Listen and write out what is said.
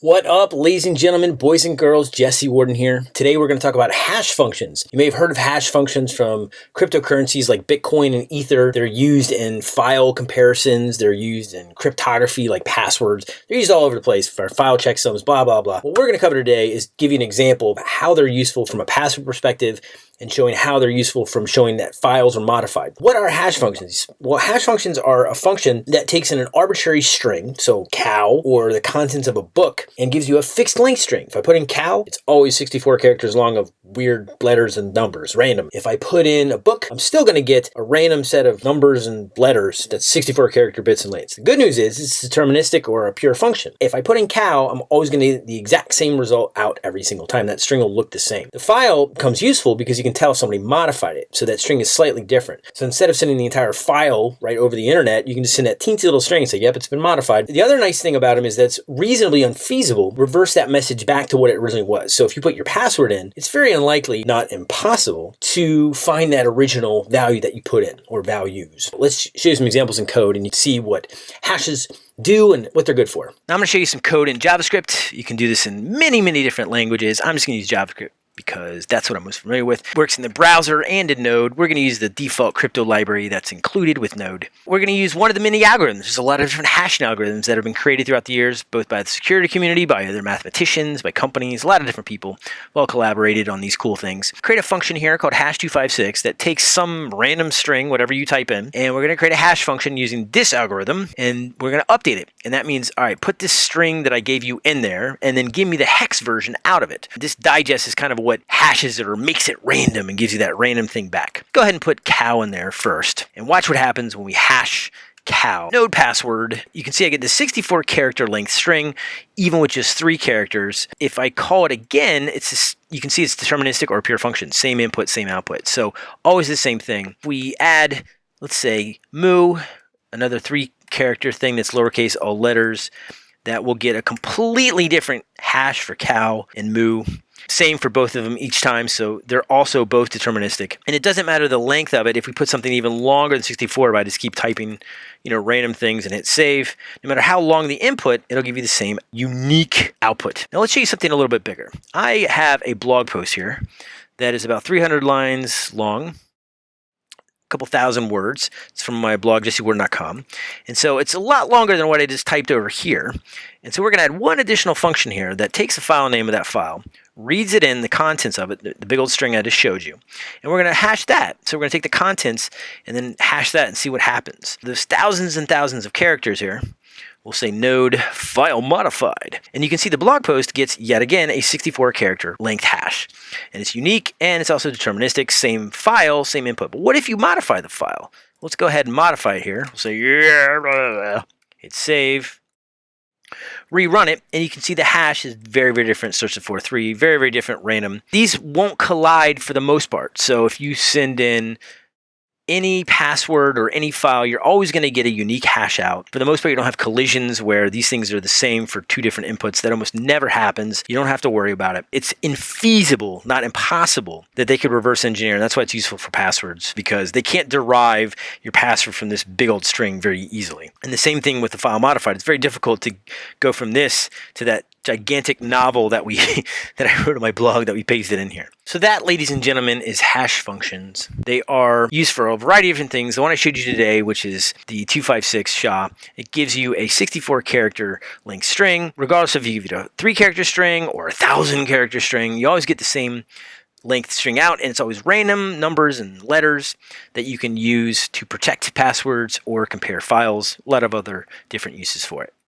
What up, ladies and gentlemen, boys and girls, Jesse Warden here. Today we're going to talk about hash functions. You may have heard of hash functions from cryptocurrencies like Bitcoin and Ether. They're used in file comparisons, they're used in cryptography like passwords. They're used all over the place for file checksums, blah, blah, blah. What we're going to cover today is give you an example of how they're useful from a password perspective and showing how they're useful from showing that files are modified. What are hash functions? Well, hash functions are a function that takes in an arbitrary string, so cow, or the contents of a book, and gives you a fixed length string. If I put in cow, it's always 64 characters long of weird letters and numbers, random. If I put in a book, I'm still going to get a random set of numbers and letters that's 64 character bits and lengths. The good news is it's deterministic or a pure function. If I put in cow, I'm always going to get the exact same result out every single time. That string will look the same. The file becomes useful because you can tell somebody modified it. So that string is slightly different. So instead of sending the entire file right over the internet, you can just send that teensy little string and say, yep, it's been modified. The other nice thing about them is that's reasonably unfeasible. Reverse that message back to what it originally was. So if you put your password in, it's very unlikely, not impossible, to find that original value that you put in or values. Let's show you some examples in code and you see what hashes do and what they're good for. Now I'm going to show you some code in JavaScript. You can do this in many, many different languages. I'm just going to use JavaScript because that's what I'm most familiar with. Works in the browser and in Node. We're going to use the default crypto library that's included with Node. We're going to use one of the many algorithms. There's a lot of different hashing algorithms that have been created throughout the years, both by the security community, by other mathematicians, by companies, a lot of different people all collaborated on these cool things. Create a function here called hash256 that takes some random string, whatever you type in, and we're going to create a hash function using this algorithm, and we're going to update it. And that means, all right, put this string that I gave you in there, and then give me the hex version out of it. This digest is kind of what hashes it or makes it random and gives you that random thing back. Go ahead and put cow in there first and watch what happens when we hash cow. Node password, you can see I get the 64 character length string, even with just three characters. If I call it again, it's just, you can see it's deterministic or pure function, same input, same output. So always the same thing. We add, let's say moo, another three character thing that's lowercase all letters, that will get a completely different hash for cow and moo. Same for both of them each time, so they're also both deterministic. And it doesn't matter the length of it. If we put something even longer than 64, if I just keep typing, you know, random things and hit save, no matter how long the input, it'll give you the same unique output. Now let's show you something a little bit bigger. I have a blog post here that is about 300 lines long a couple thousand words. It's from my blog, jessewarden.com. And so it's a lot longer than what I just typed over here. And so we're going to add one additional function here that takes the file name of that file, reads it in, the contents of it, the big old string I just showed you. And we're going to hash that. So we're going to take the contents and then hash that and see what happens. There's thousands and thousands of characters here we'll say node file modified. And you can see the blog post gets yet again a 64 character length hash. And it's unique and it's also deterministic, same file, same input. But what if you modify the file? Let's go ahead and modify it here. We'll say, yeah, blah, blah. hit save, rerun it, and you can see the hash is very, very different. Search the 4.3, very, very different random. These won't collide for the most part. So if you send in any password or any file, you're always going to get a unique hash out. For the most part, you don't have collisions where these things are the same for two different inputs. That almost never happens. You don't have to worry about it. It's infeasible, not impossible, that they could reverse engineer. And that's why it's useful for passwords because they can't derive your password from this big old string very easily. And the same thing with the file modified. It's very difficult to go from this to that gigantic novel that we that I wrote on my blog that we pasted in here. So that, ladies and gentlemen, is hash functions. They are used for a variety of different things. The one I showed you today, which is the 256 SHA, it gives you a 64 character length string, regardless of if you give it a three character string or a thousand character string, you always get the same length string out and it's always random numbers and letters that you can use to protect passwords or compare files, a lot of other different uses for it.